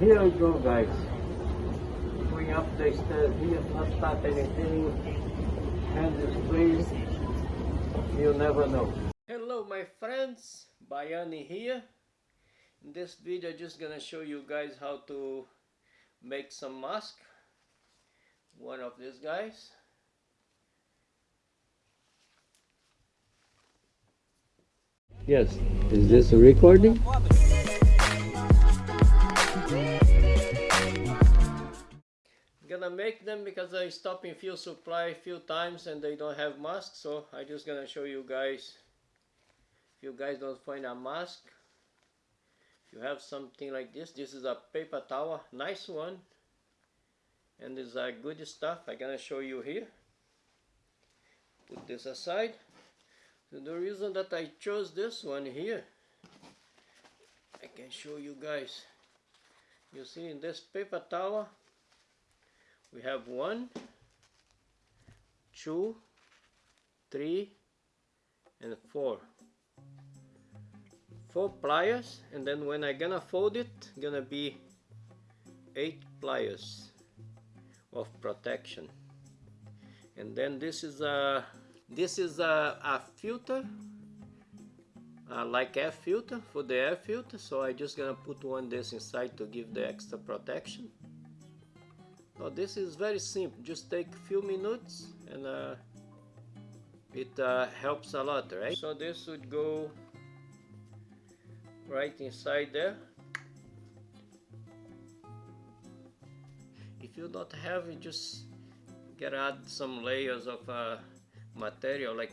Here we go guys. Going up the stairs here, not start anything. Hand is free. You never know. Hello my friends, Bayani here. In this video I'm just gonna show you guys how to make some mask. One of these guys. Yes, is this a recording? Make them because I stop in fuel supply a few times and they don't have masks so I just gonna show you guys. If you guys don't find a mask if you have something like this. This is a paper towel nice one. And this is a good stuff. I'm gonna show you here. Put this aside. So the reason that I chose this one here I can show you guys. You see in this paper towel we have one two three and four. Four pliers and then when I gonna fold it gonna be eight pliers of protection. And then this is a this is a, a filter uh, like air filter for the air filter. So I just gonna put one this inside to give the extra protection now this is very simple, just take a few minutes and uh, it uh, helps a lot, right? So this would go right inside there. If you don't have it, just get add some layers of uh, material like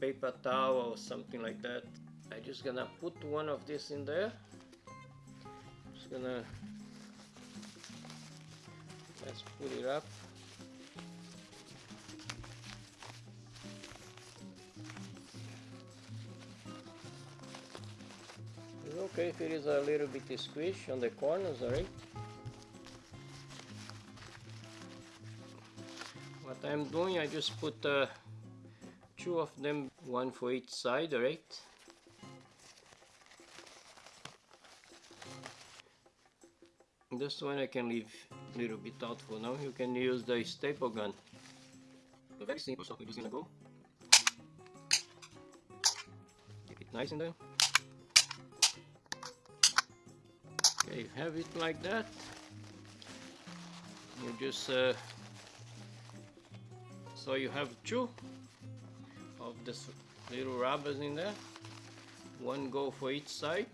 paper towel or something like that. I just gonna put one of this in there. Just gonna let's put it up. It's okay if it is a little bit squish on the corners alright what I'm doing I just put uh, two of them one for each side alright this one I can leave little bit thoughtful now. You can use the staple gun. So very simple, so we're just gonna go. Keep it nice in there. Okay, have it like that. You just uh, so you have two of this little rubbers in there. One go for each side.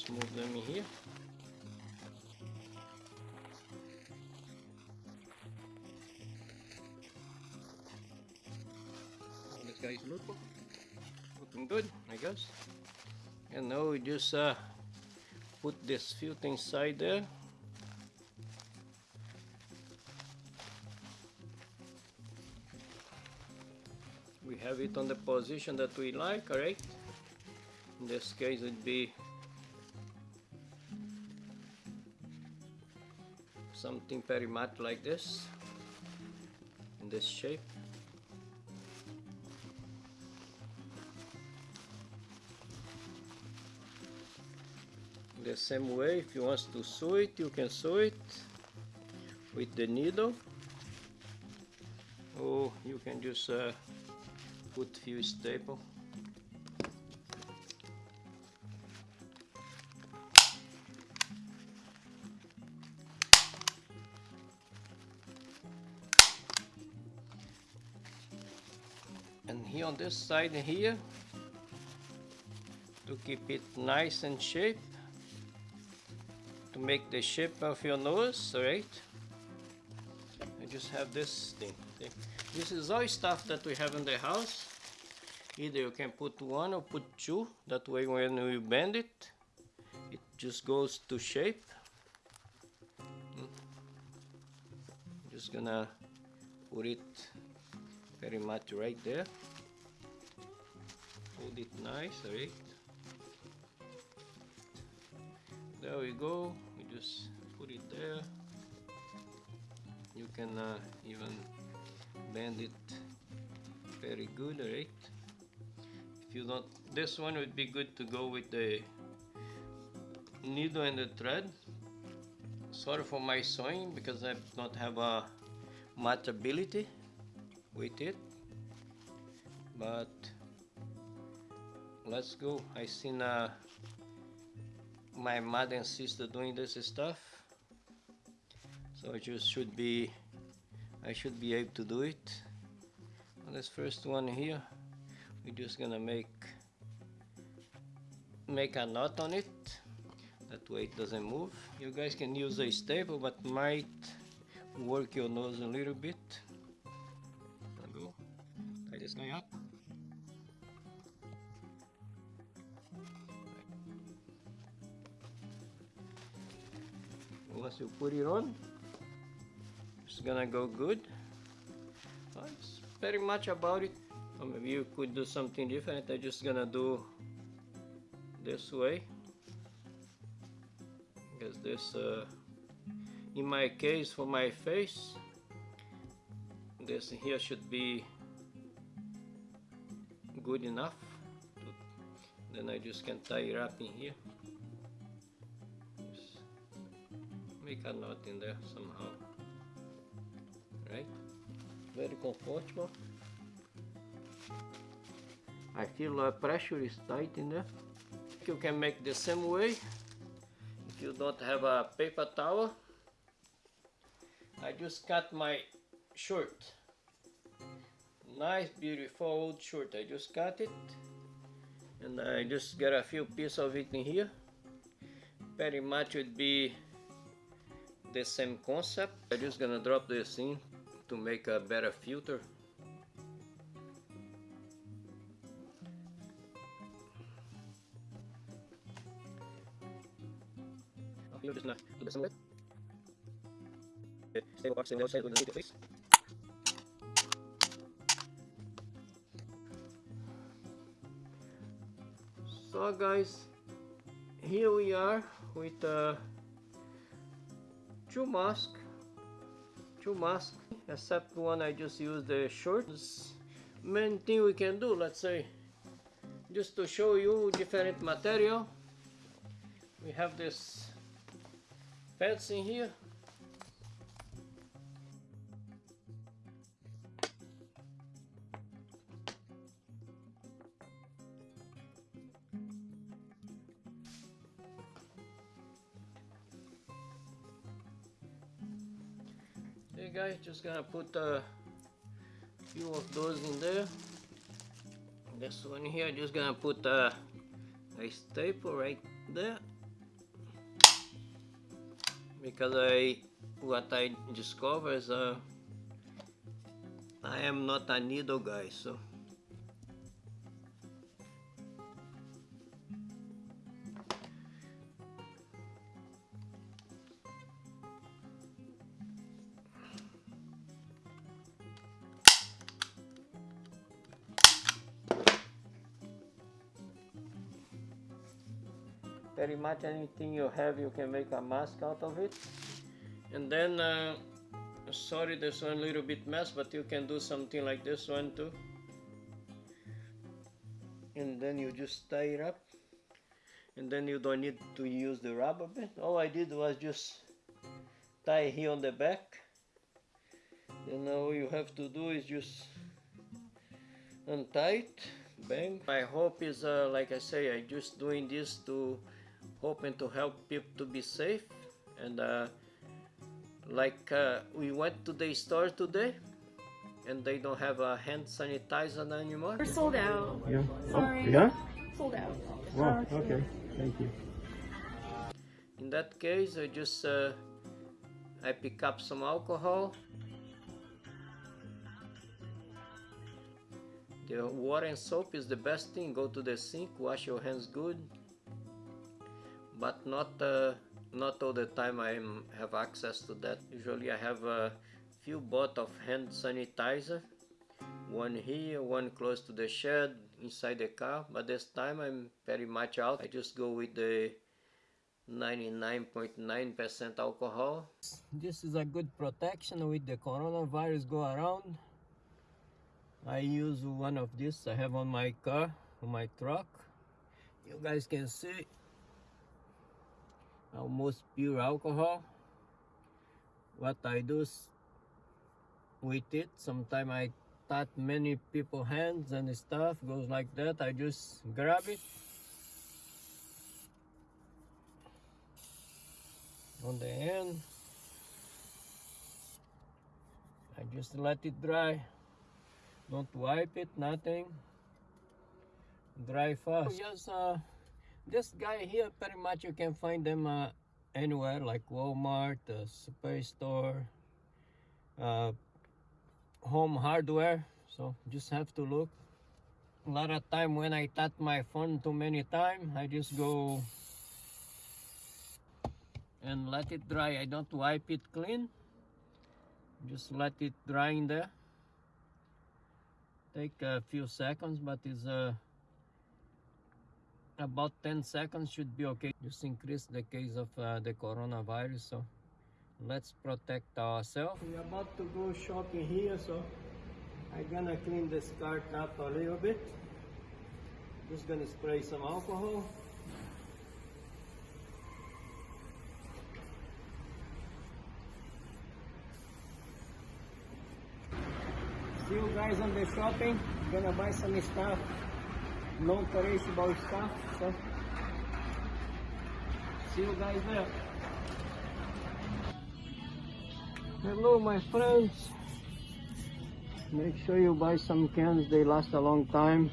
Just move them in here this guy's look, looking good I guess. And now we just uh, put this filter inside there. We have it on the position that we like alright in this case it'd be something very much like this in this shape. The same way if you want to sew it you can sew it with the needle. Or you can just uh, put few staple on this side here to keep it nice and shape to make the shape of your nose right I just have this thing this is all stuff that we have in the house. Either you can put one or put two that way when you bend it it just goes to shape. Hmm. just gonna put it very much right there hold it nice right? There we go. We just put it there. You can uh, even bend it very good right? If you don't this one would be good to go with the needle and the thread. Sorry for my sewing because I don't have a much ability with it. But let's go. I seen uh, my mother and sister doing this stuff. So I just should be I should be able to do it. This first one here we're just gonna make make a knot on it. That way it doesn't move. You guys can use a staple but might work your nose a little bit once you put it on it's gonna go good. That's pretty much about it. Or maybe you could do something different. I'm just gonna do this way. Because this uh, in my case for my face this here should be good enough. Then I just can tie it up in here make a knot in there somehow right? Very comfortable I feel the pressure is tight in there. You can make the same way if you don't have a paper towel I just cut my shirt. Nice beautiful old shirt. I just cut it and I just got a few pieces of it in here. Pretty much would be the same concept I'm just gonna drop this in to make a better filter. So guys, here we are with uh, two masks, two masks, except one I just used the shorts. Main thing we can do, let's say, just to show you different material. We have this pads in here. Guys, just gonna put a few of those in there. This one here, just gonna put a, a staple right there because I what I discovered is uh, I am not a needle guy so pretty much. Anything you have you can make a mask out of it. And then uh, sorry this one a little bit mess but you can do something like this one too. And then you just tie it up. And then you don't need to use the rubber band all I did was just tie here on the back. Then all you have to do is just untie it. Bang. My hope is uh, like I say I just doing this to hoping to help people to be safe and uh, like uh, we went to the store today and they don't have a hand sanitizer anymore We're sold out. Yeah. Sorry. Oh, yeah? Sold out. Wow, Uh, okay. Thank you. in that case I just uh, I pick up some alcohol the water and soap is the best thing go to the sink wash your hands good but not uh, not all the time I have access to that. Usually I have a few bottle of hand sanitizer. One here one close to the shed inside the car. But this time I'm very much out. I just go with the 99.9% alcohol. This is a good protection with the coronavirus go around. I use one of this I have on my car on my truck. You guys can see almost pure alcohol? What I do with it. Sometimes I touch many people hands and stuff. Goes like that. I just grab it. On the end. I just let it dry. Don't wipe it. Nothing. Dry fast. Just uh this guy here pretty much you can find them uh, anywhere like Walmart uh, superstore uh, home hardware. So just have to look. A lot of time when I touch my phone too many time I just go and let it dry. I don't wipe it clean. Just let it dry in there. Take a few seconds but it's uh, about 10 seconds should be okay just increase the case of uh, the coronavirus so let's protect ourselves. We're about to go shopping here so i'm gonna clean this cart up a little bit. Just gonna spray some alcohol. See you guys on the shopping. Gonna buy some stuff non-perishable stuff so. See you guys there. Hello my friends. Make sure you buy some cans they last a long time.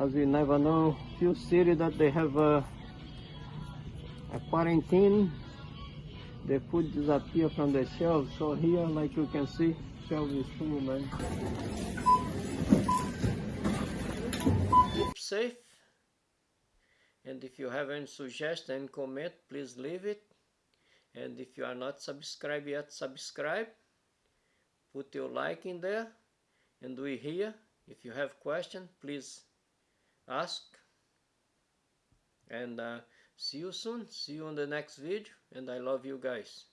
As we never know few city that they have a, a quarantine. The food disappear from the shelves. So here like you can see shelf is full man keep safe. And if you have any suggestion comment please leave it. And if you are not subscribed yet subscribe. Put your like in there. And we here if you have question please ask. And uh, see you soon. See you on the next video. And I love you guys